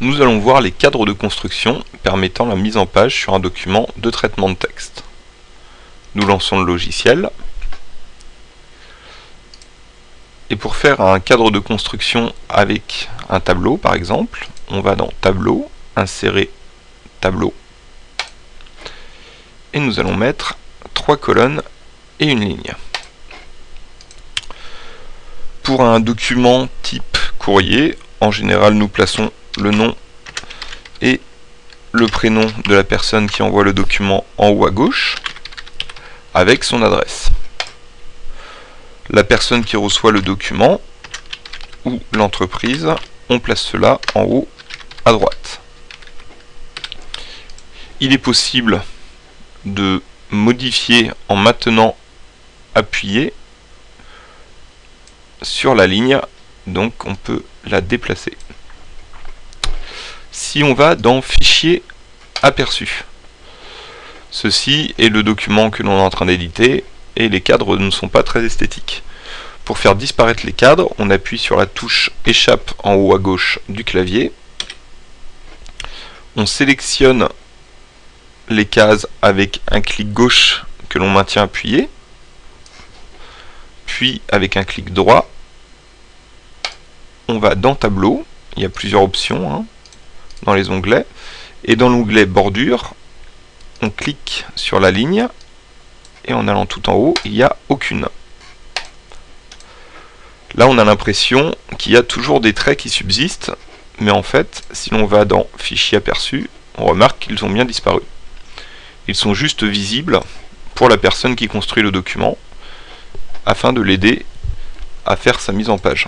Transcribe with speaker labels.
Speaker 1: nous allons voir les cadres de construction permettant la mise en page sur un document de traitement de texte. Nous lançons le logiciel. Et pour faire un cadre de construction avec un tableau par exemple, on va dans Tableau, Insérer Tableau. Et nous allons mettre trois colonnes et une ligne. Pour un document type courrier, en général nous plaçons le nom et le prénom de la personne qui envoie le document en haut à gauche avec son adresse. La personne qui reçoit le document ou l'entreprise, on place cela en haut à droite. Il est possible de modifier en maintenant appuyé sur la ligne, donc on peut la déplacer si on va dans Fichier aperçu. Ceci est le document que l'on est en train d'éditer et les cadres ne sont pas très esthétiques. Pour faire disparaître les cadres, on appuie sur la touche Échappe en haut à gauche du clavier. On sélectionne les cases avec un clic gauche que l'on maintient appuyé, puis avec un clic droit, on va dans Tableau, il y a plusieurs options, hein dans les onglets. Et dans l'onglet bordure, on clique sur la ligne et en allant tout en haut, il n'y a aucune. Là, on a l'impression qu'il y a toujours des traits qui subsistent, mais en fait, si l'on va dans Fichier aperçu, on remarque qu'ils ont bien disparu. Ils sont juste visibles pour la personne qui construit le document, afin de l'aider à faire sa mise en page.